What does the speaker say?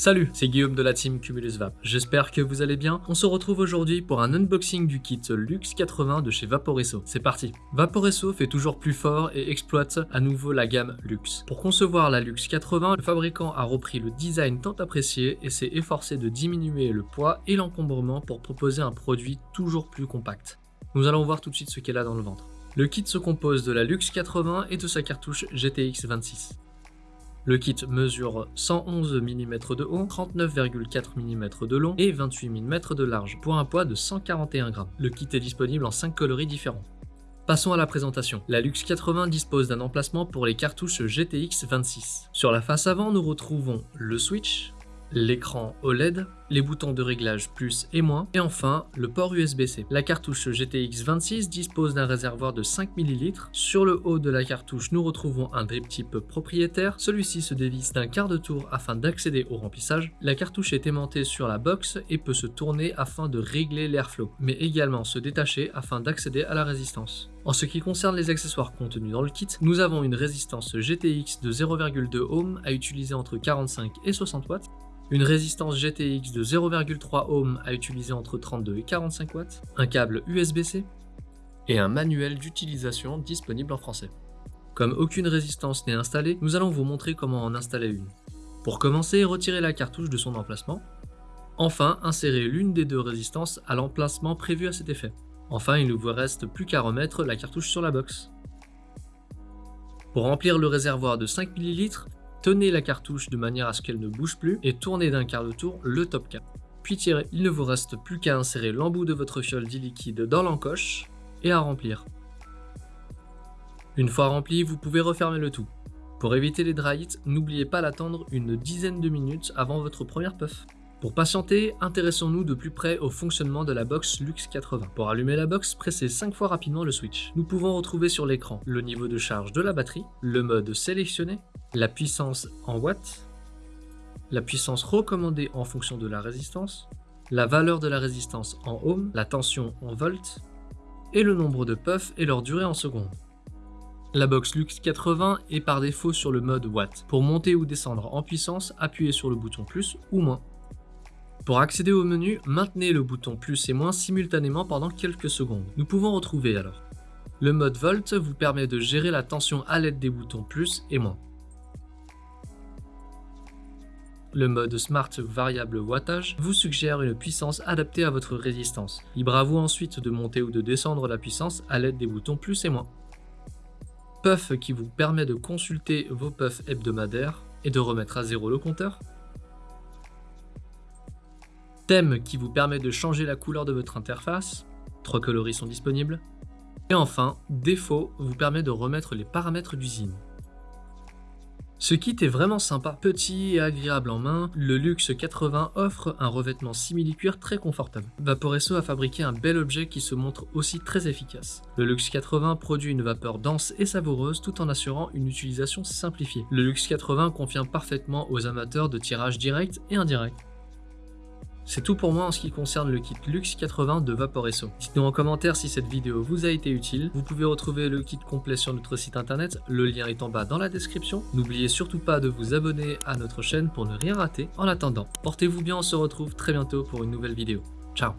Salut, c'est Guillaume de la team Cumulus Vap. J'espère que vous allez bien. On se retrouve aujourd'hui pour un unboxing du kit Lux 80 de chez Vaporesso. C'est parti Vaporesso fait toujours plus fort et exploite à nouveau la gamme Lux. Pour concevoir la Lux 80, le fabricant a repris le design tant apprécié et s'est efforcé de diminuer le poids et l'encombrement pour proposer un produit toujours plus compact. Nous allons voir tout de suite ce qu'elle a dans le ventre. Le kit se compose de la Lux 80 et de sa cartouche GTX 26. Le kit mesure 111 mm de haut, 39,4 mm de long et 28 mm de large, pour un poids de 141 g. Le kit est disponible en 5 coloris différents. Passons à la présentation. La Lux 80 dispose d'un emplacement pour les cartouches GTX 26. Sur la face avant, nous retrouvons le switch, l'écran OLED, les boutons de réglage plus et moins, et enfin le port USB-C. La cartouche GTX 26 dispose d'un réservoir de 5 ml. Sur le haut de la cartouche, nous retrouvons un drip type propriétaire. Celui-ci se dévisse d'un quart de tour afin d'accéder au remplissage. La cartouche est aimantée sur la box et peut se tourner afin de régler l'airflow, mais également se détacher afin d'accéder à la résistance. En ce qui concerne les accessoires contenus dans le kit, nous avons une résistance GTX de 0,2 ohm à utiliser entre 45 et 60 watts, une résistance GTX de 0,3 ohm à utiliser entre 32 et 45 watts, un câble USB-C et un manuel d'utilisation disponible en français. Comme aucune résistance n'est installée, nous allons vous montrer comment en installer une. Pour commencer, retirez la cartouche de son emplacement. Enfin, insérez l'une des deux résistances à l'emplacement prévu à cet effet. Enfin, il ne vous reste plus qu'à remettre la cartouche sur la box. Pour remplir le réservoir de 5 ml, Tenez la cartouche de manière à ce qu'elle ne bouge plus et tournez d'un quart de tour le top cap. Puis tirez. Il ne vous reste plus qu'à insérer l'embout de votre fiole liquide dans l'encoche et à remplir. Une fois rempli, vous pouvez refermer le tout. Pour éviter les dry n'oubliez pas d'attendre une dizaine de minutes avant votre première puff. Pour patienter, intéressons-nous de plus près au fonctionnement de la box Lux 80. Pour allumer la box, pressez 5 fois rapidement le switch. Nous pouvons retrouver sur l'écran le niveau de charge de la batterie, le mode sélectionné, la puissance en watts, la puissance recommandée en fonction de la résistance, la valeur de la résistance en ohm, la tension en volts, et le nombre de puffs et leur durée en secondes. La box Lux 80 est par défaut sur le mode Watt. Pour monter ou descendre en puissance, appuyez sur le bouton plus ou moins. Pour accéder au menu, maintenez le bouton plus et moins simultanément pendant quelques secondes. Nous pouvons retrouver alors. Le mode Volt vous permet de gérer la tension à l'aide des boutons plus et moins. Le mode Smart Variable Wattage vous suggère une puissance adaptée à votre résistance. Libre à vous ensuite de monter ou de descendre la puissance à l'aide des boutons plus et moins. Puff qui vous permet de consulter vos puffs hebdomadaires et de remettre à zéro le compteur. Thème qui vous permet de changer la couleur de votre interface, trois coloris sont disponibles. Et enfin, défaut vous permet de remettre les paramètres d'usine. Ce kit est vraiment sympa, petit et agréable en main, le Lux 80 offre un revêtement simili-cuir très confortable. Vaporesso a fabriqué un bel objet qui se montre aussi très efficace. Le Lux 80 produit une vapeur dense et savoureuse tout en assurant une utilisation simplifiée. Le Lux 80 convient parfaitement aux amateurs de tirage direct et indirect. C'est tout pour moi en ce qui concerne le kit Lux 80 de Vaporesso. Dites-nous en commentaire si cette vidéo vous a été utile. Vous pouvez retrouver le kit complet sur notre site internet, le lien est en bas dans la description. N'oubliez surtout pas de vous abonner à notre chaîne pour ne rien rater. En attendant, portez-vous bien, on se retrouve très bientôt pour une nouvelle vidéo. Ciao